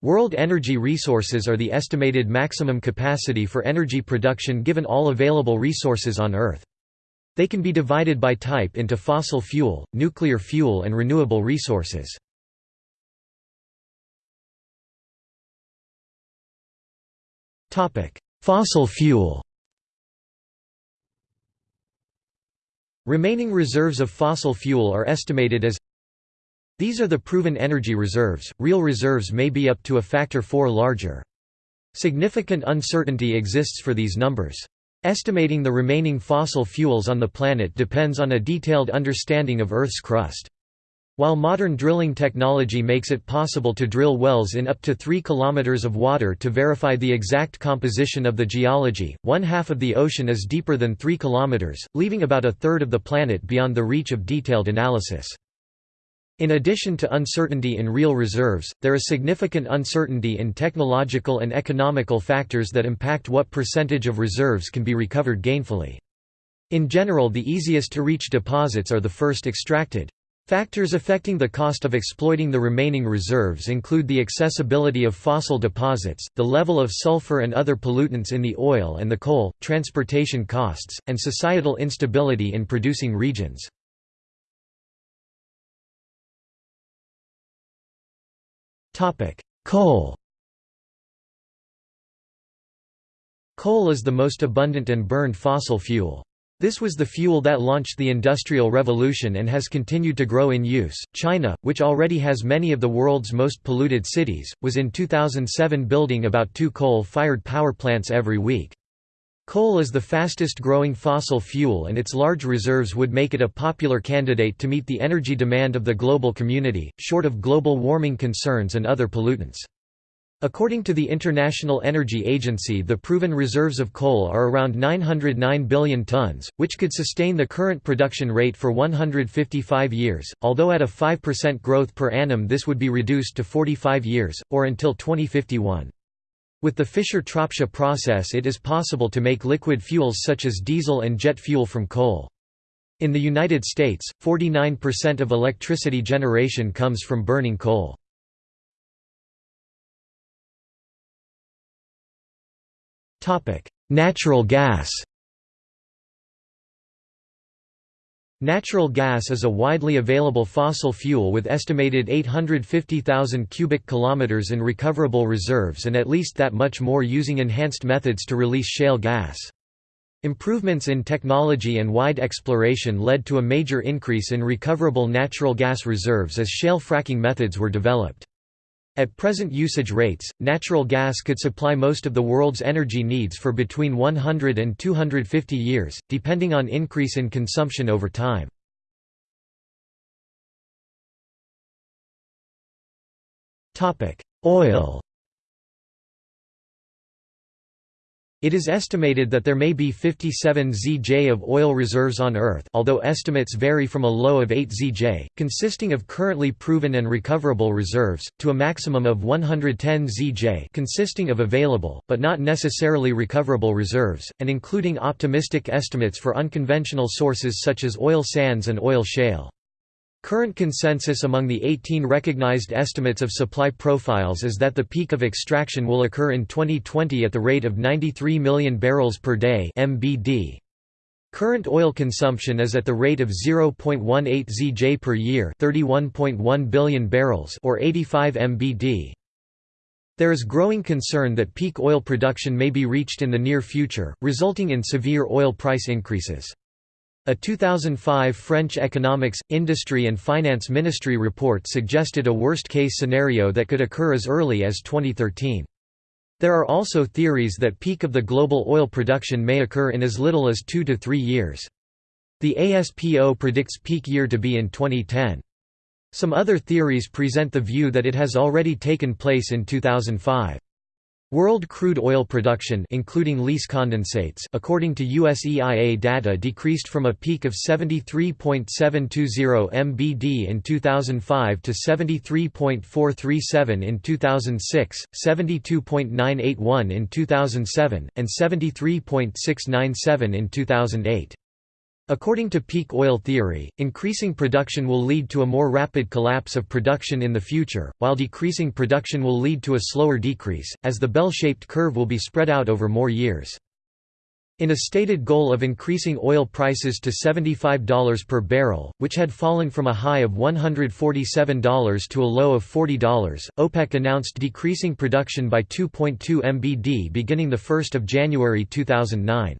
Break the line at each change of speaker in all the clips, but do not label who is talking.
World energy resources are the estimated maximum capacity for energy production given all available resources on Earth. They can be divided by type into fossil fuel, nuclear fuel and renewable resources. Fossil fuel Remaining reserves of fossil fuel are estimated as these are the proven energy reserves, real reserves may be up to a factor 4 larger. Significant uncertainty exists for these numbers. Estimating the remaining fossil fuels on the planet depends on a detailed understanding of Earth's crust. While modern drilling technology makes it possible to drill wells in up to 3 km of water to verify the exact composition of the geology, one half of the ocean is deeper than 3 km, leaving about a third of the planet beyond the reach of detailed analysis. In addition to uncertainty in real reserves, there is significant uncertainty in technological and economical factors that impact what percentage of reserves can be recovered gainfully. In general the easiest to reach deposits are the first extracted. Factors affecting the cost of exploiting the remaining reserves include the accessibility of fossil deposits, the level of sulfur and other pollutants in the oil and the coal, transportation costs, and societal instability in producing regions. Coal Coal is the most abundant and burned fossil fuel. This was the fuel that launched the Industrial Revolution and has continued to grow in use. China, which already has many of the world's most polluted cities, was in 2007 building about two coal fired power plants every week. Coal is the fastest growing fossil fuel and its large reserves would make it a popular candidate to meet the energy demand of the global community, short of global warming concerns and other pollutants. According to the International Energy Agency the proven reserves of coal are around 909 billion tons, which could sustain the current production rate for 155 years, although at a 5% growth per annum this would be reduced to 45 years, or until 2051. With the Fischer-Tropsch process it is possible to make liquid fuels such as diesel and jet fuel from coal. In the United States, 49% of electricity generation comes from burning coal. Natural gas Natural gas is a widely available fossil fuel with estimated 850,000 cubic kilometers in recoverable reserves and at least that much more using enhanced methods to release shale gas. Improvements in technology and wide exploration led to a major increase in recoverable natural gas reserves as shale fracking methods were developed. At present usage rates, natural gas could supply most of the world's energy needs for between 100 and 250 years, depending on increase in consumption over time. Oil It is estimated that there may be 57 ZJ of oil reserves on Earth although estimates vary from a low of 8 ZJ, consisting of currently proven and recoverable reserves, to a maximum of 110 ZJ consisting of available, but not necessarily recoverable reserves, and including optimistic estimates for unconventional sources such as oil sands and oil shale. Current consensus among the 18 recognized estimates of supply profiles is that the peak of extraction will occur in 2020 at the rate of 93 million barrels per day (MBD). Current oil consumption is at the rate of 0.18 ZJ per year, 31.1 billion barrels or 85 MBD. There is growing concern that peak oil production may be reached in the near future, resulting in severe oil price increases. A 2005 French Economics, Industry and Finance Ministry report suggested a worst-case scenario that could occur as early as 2013. There are also theories that peak of the global oil production may occur in as little as two to three years. The ASPO predicts peak year to be in 2010. Some other theories present the view that it has already taken place in 2005. World crude oil production including lease condensates according to US EIA data decreased from a peak of 73.720 mbd in 2005 to 73.437 in 2006, 72.981 in 2007, and 73.697 in 2008. According to peak oil theory, increasing production will lead to a more rapid collapse of production in the future, while decreasing production will lead to a slower decrease, as the bell-shaped curve will be spread out over more years. In a stated goal of increasing oil prices to $75 per barrel, which had fallen from a high of $147 to a low of $40, OPEC announced decreasing production by 2.2 mbd beginning 1 January 2009.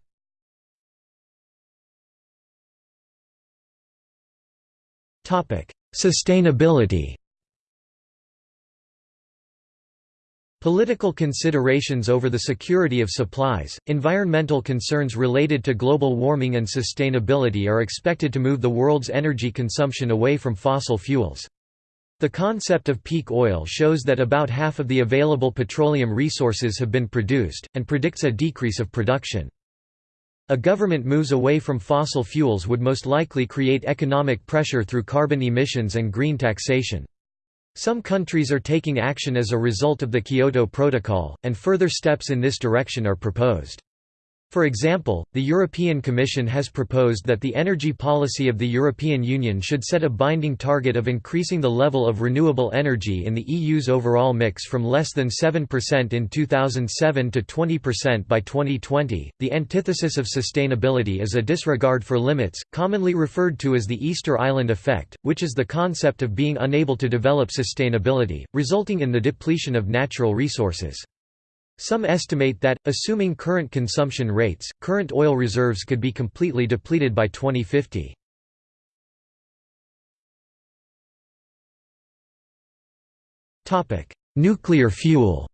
Sustainability Political considerations over the security of supplies, environmental concerns related to global warming and sustainability are expected to move the world's energy consumption away from fossil fuels. The concept of peak oil shows that about half of the available petroleum resources have been produced, and predicts a decrease of production. A government moves away from fossil fuels would most likely create economic pressure through carbon emissions and green taxation. Some countries are taking action as a result of the Kyoto Protocol, and further steps in this direction are proposed. For example, the European Commission has proposed that the energy policy of the European Union should set a binding target of increasing the level of renewable energy in the EU's overall mix from less than 7% in 2007 to 20% by 2020. The antithesis of sustainability is a disregard for limits, commonly referred to as the Easter Island effect, which is the concept of being unable to develop sustainability, resulting in the depletion of natural resources. Some estimate that, assuming current consumption rates, current oil reserves could be completely depleted by 2050. Nuclear fuel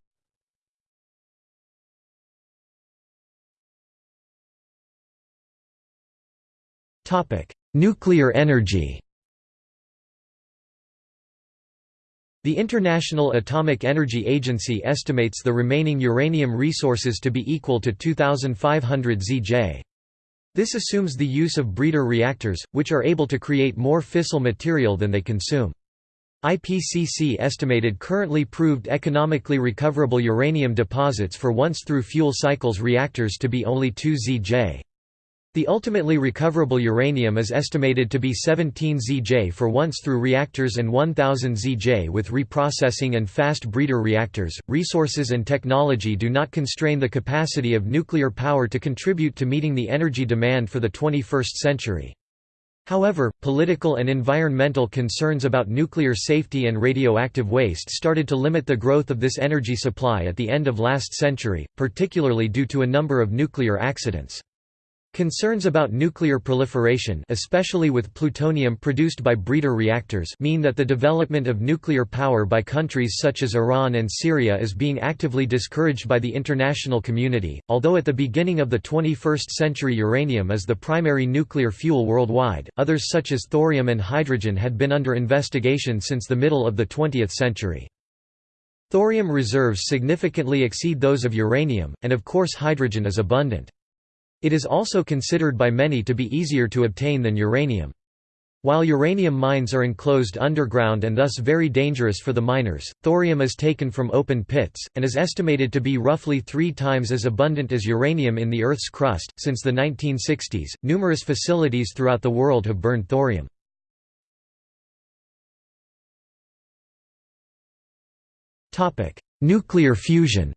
Nuclear energy The International Atomic Energy Agency estimates the remaining uranium resources to be equal to 2,500 ZJ. This assumes the use of breeder reactors, which are able to create more fissile material than they consume. IPCC estimated currently proved economically recoverable uranium deposits for once-through fuel cycles reactors to be only 2 ZJ. The ultimately recoverable uranium is estimated to be 17 ZJ for once-through reactors and 1000 ZJ with reprocessing and fast breeder reactors. Resources and technology do not constrain the capacity of nuclear power to contribute to meeting the energy demand for the 21st century. However, political and environmental concerns about nuclear safety and radioactive waste started to limit the growth of this energy supply at the end of last century, particularly due to a number of nuclear accidents. Concerns about nuclear proliferation especially with plutonium produced by breeder reactors mean that the development of nuclear power by countries such as Iran and Syria is being actively discouraged by the international community, although at the beginning of the 21st century uranium is the primary nuclear fuel worldwide, others such as thorium and hydrogen had been under investigation since the middle of the 20th century. Thorium reserves significantly exceed those of uranium, and of course hydrogen is abundant. It is also considered by many to be easier to obtain than uranium. While uranium mines are enclosed underground and thus very dangerous for the miners, thorium is taken from open pits, and is estimated to be roughly three times as abundant as uranium in the Earth's crust. Since the 1960s, numerous facilities throughout the world have burned thorium. Nuclear fusion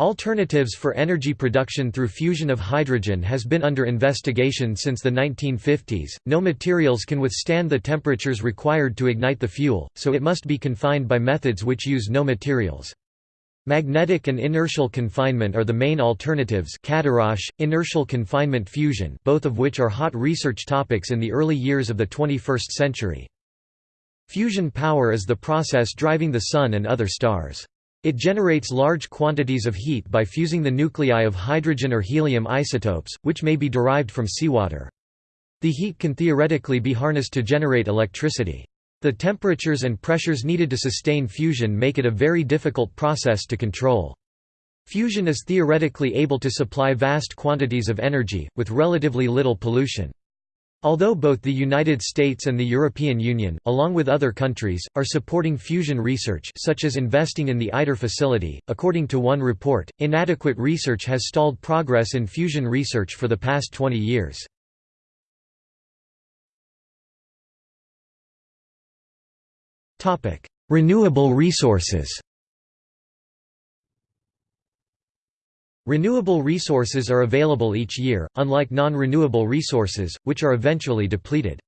Alternatives for energy production through fusion of hydrogen has been under investigation since the 1950s. No materials can withstand the temperatures required to ignite the fuel, so it must be confined by methods which use no materials. Magnetic and inertial confinement are the main alternatives Cadarache, inertial confinement fusion both of which are hot research topics in the early years of the 21st century. Fusion power is the process driving the Sun and other stars. It generates large quantities of heat by fusing the nuclei of hydrogen or helium isotopes, which may be derived from seawater. The heat can theoretically be harnessed to generate electricity. The temperatures and pressures needed to sustain fusion make it a very difficult process to control. Fusion is theoretically able to supply vast quantities of energy, with relatively little pollution. Although both the United States and the European Union, along with other countries, are supporting fusion research such as investing in the ITER facility, according to one report, inadequate research has stalled progress in fusion research for the past 20 years. Renewable resources Renewable resources are available each year, unlike non-renewable resources, which are eventually depleted.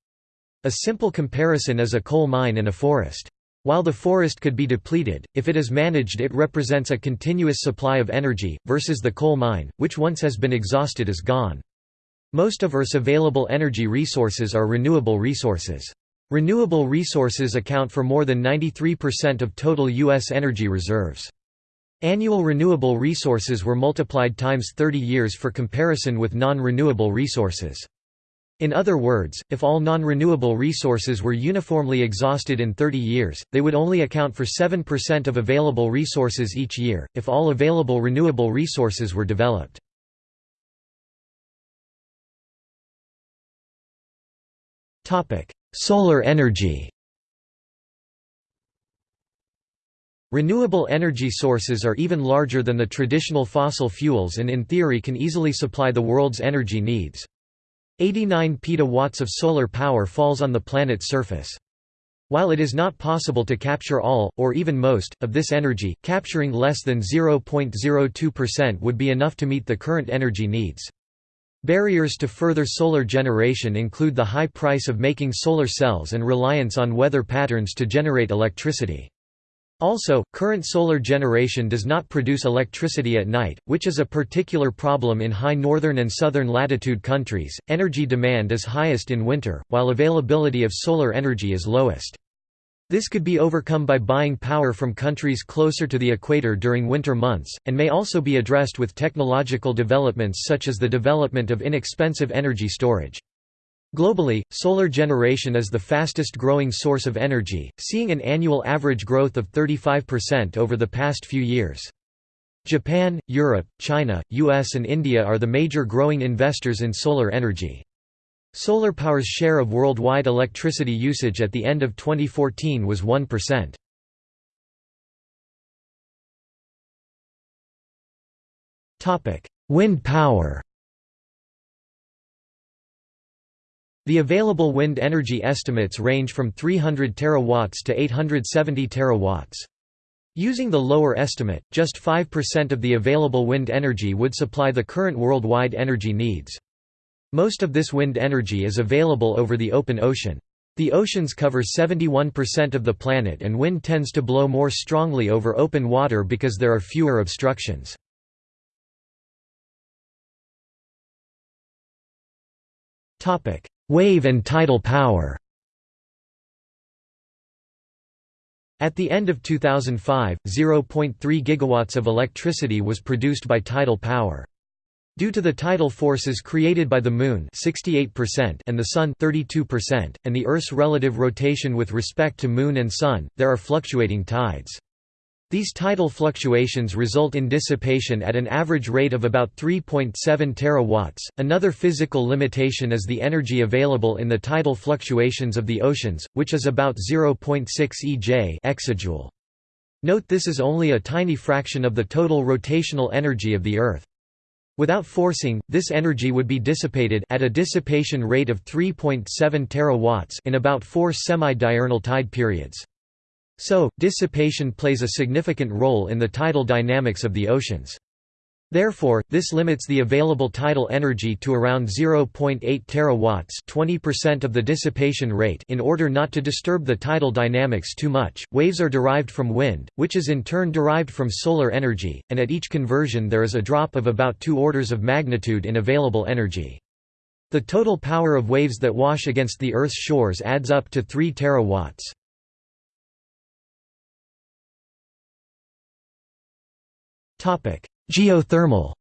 A simple comparison is a coal mine and a forest. While the forest could be depleted, if it is managed it represents a continuous supply of energy, versus the coal mine, which once has been exhausted is gone. Most of Earth's available energy resources are renewable resources. Renewable resources account for more than 93% of total U.S. energy reserves. Annual renewable resources were multiplied times 30 years for comparison with non-renewable resources. In other words, if all non-renewable resources were uniformly exhausted in 30 years, they would only account for 7% of available resources each year, if all available renewable resources were developed. Solar energy Renewable energy sources are even larger than the traditional fossil fuels and in theory can easily supply the world's energy needs. 89 petawatts of solar power falls on the planet's surface. While it is not possible to capture all, or even most, of this energy, capturing less than 0.02% would be enough to meet the current energy needs. Barriers to further solar generation include the high price of making solar cells and reliance on weather patterns to generate electricity. Also, current solar generation does not produce electricity at night, which is a particular problem in high northern and southern latitude countries. Energy demand is highest in winter, while availability of solar energy is lowest. This could be overcome by buying power from countries closer to the equator during winter months, and may also be addressed with technological developments such as the development of inexpensive energy storage. Globally, solar generation is the fastest growing source of energy, seeing an annual average growth of 35% over the past few years. Japan, Europe, China, US and India are the major growing investors in solar energy. Solar power's share of worldwide electricity usage at the end of 2014 was 1%. Wind power The available wind energy estimates range from 300 terawatts to 870 terawatts. Using the lower estimate, just 5% of the available wind energy would supply the current worldwide energy needs. Most of this wind energy is available over the open ocean. The oceans cover 71% of the planet and wind tends to blow more strongly over open water because there are fewer obstructions. Wave and tidal power At the end of 2005, 0.3 gigawatts of electricity was produced by tidal power. Due to the tidal forces created by the Moon 68% and the Sun 32%, and the Earth's relative rotation with respect to Moon and Sun, there are fluctuating tides. These tidal fluctuations result in dissipation at an average rate of about 3.7 terawatts. Another physical limitation is the energy available in the tidal fluctuations of the oceans, which is about 0.6 EJ exajoule. Note this is only a tiny fraction of the total rotational energy of the Earth. Without forcing, this energy would be dissipated at a dissipation rate of 3.7 terawatts in about 4 semi-diurnal tide periods. So, dissipation plays a significant role in the tidal dynamics of the oceans. Therefore, this limits the available tidal energy to around 0.8 terawatts, 20% of the dissipation rate in order not to disturb the tidal dynamics too much. Waves are derived from wind, which is in turn derived from solar energy, and at each conversion there is a drop of about 2 orders of magnitude in available energy. The total power of waves that wash against the Earth's shores adds up to 3 terawatts. Geothermal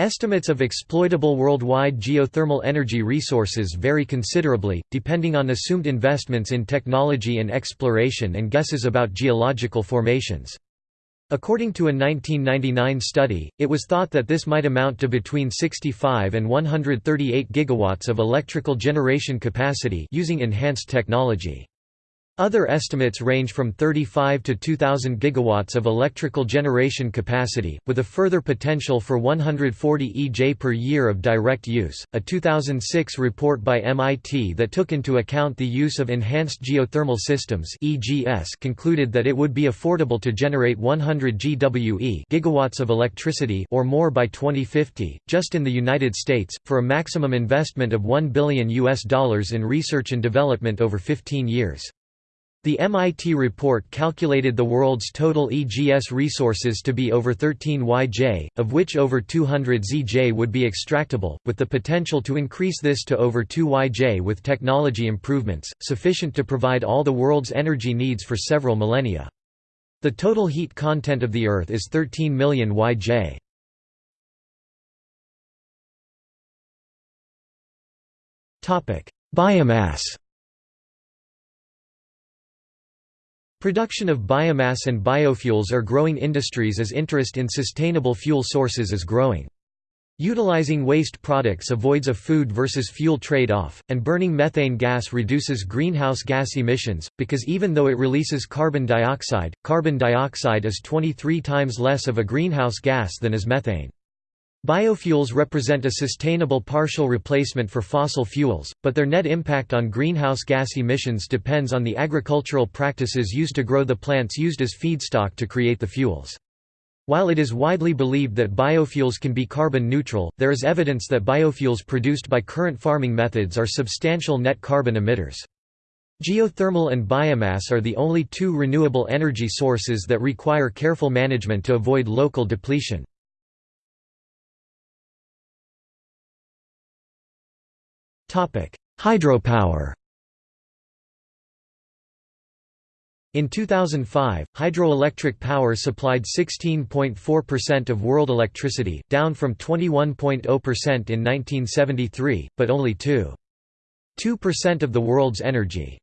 Estimates of exploitable worldwide geothermal energy resources vary considerably, depending on assumed investments in technology and exploration and guesses about geological formations. According to a 1999 study, it was thought that this might amount to between 65 and 138 gigawatts of electrical generation capacity using enhanced technology. Other estimates range from 35 to 2,000 gigawatts of electrical generation capacity, with a further potential for 140 EJ per year of direct use. A 2006 report by MIT that took into account the use of enhanced geothermal systems (EGS) concluded that it would be affordable to generate 100 GWE gigawatts of electricity or more by 2050, just in the United States, for a maximum investment of 1 billion US dollars in research and development over 15 years. The MIT report calculated the world's total EGS resources to be over 13 YJ, of which over 200 ZJ would be extractable, with the potential to increase this to over 2 YJ with technology improvements, sufficient to provide all the world's energy needs for several millennia. The total heat content of the Earth is 13 million YJ. Biomass Production of biomass and biofuels are growing industries as interest in sustainable fuel sources is growing. Utilizing waste products avoids a food versus fuel trade-off, and burning methane gas reduces greenhouse gas emissions, because even though it releases carbon dioxide, carbon dioxide is 23 times less of a greenhouse gas than is methane. Biofuels represent a sustainable partial replacement for fossil fuels, but their net impact on greenhouse gas emissions depends on the agricultural practices used to grow the plants used as feedstock to create the fuels. While it is widely believed that biofuels can be carbon neutral, there is evidence that biofuels produced by current farming methods are substantial net carbon emitters. Geothermal and biomass are the only two renewable energy sources that require careful management to avoid local depletion. Hydropower. In 2005, hydroelectric power supplied 16.4% of world electricity, down from 21.0% in 1973, but only 2.2% of the world's energy.